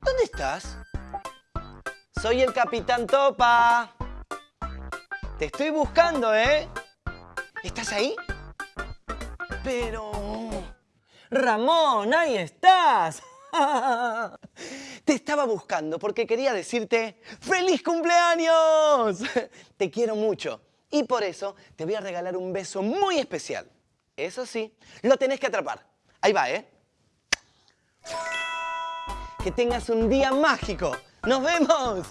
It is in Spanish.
¿Dónde estás? Soy el Capitán Topa. Te estoy buscando, ¿eh? ¿Estás ahí? Pero... Ramón, ahí estás. Te estaba buscando porque quería decirte ¡Feliz cumpleaños! Te quiero mucho y por eso te voy a regalar un beso muy especial. Eso sí, lo tenés que atrapar. Ahí va, ¿eh? Que tengas un día mágico. ¡Nos vemos!